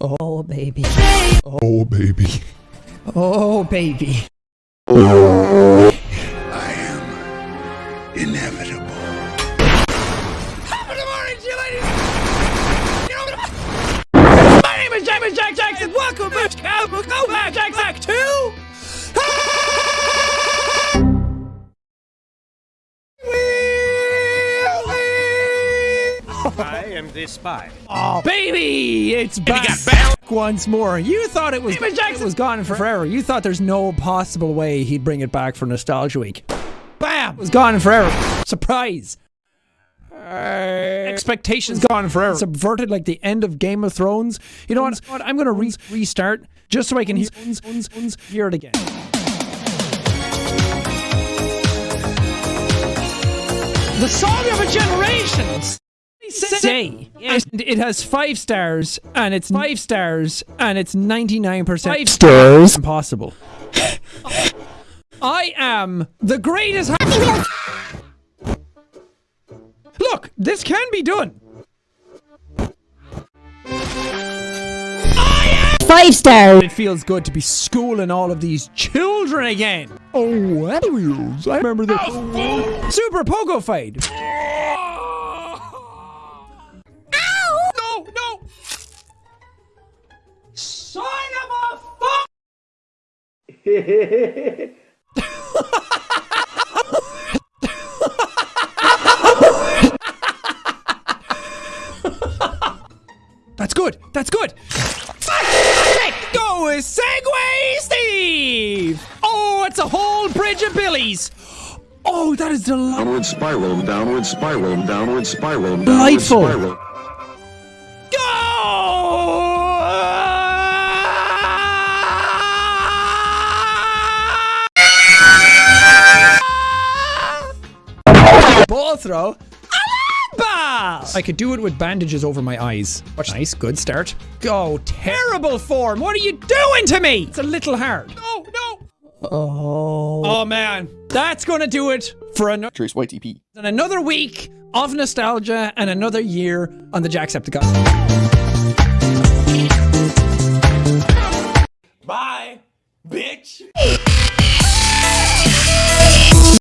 Oh, baby. Oh, baby. Oh, baby. I am inevitable. Good morning, you ladies. You know, my name is James Jack Jackson. Welcome back. Go back, Jack Jack 2. I am the spy. Oh, baby, it's back. got back. once more. You thought it was David Jackson. it was gone forever. You thought there's no possible way he'd bring it back for Nostalgia Week. Bam! It was gone forever. Surprise. Expectations gone forever. Subverted like the end of Game of Thrones. You know what? what? I'm gonna re- restart just so I can hear, hear it again. The song of a generation. Say, and it has five stars, and it's five stars, and it's ninety nine percent five stars. Impossible. I am the greatest. Look, this can be done. Five stars. It feels good to be schooling all of these children again. Oh, anyways, I remember the Super Pogo fight. That's good. That's good. Go with Segway Steve. Oh, it's a whole bridge of billies. Oh, that is delightful. Downward spiral, downward spiral, downward spiral, downward Delightful. spiral. Ball throw. Ball! I could do it with bandages over my eyes. Watch. Nice, good start. Go. Terrible form. What are you doing to me? It's a little hard. No, no. Oh. Oh man, that's gonna do it for another Trace YTP. and another week of nostalgia and another year on the Jacksepticeye. Bye, bitch.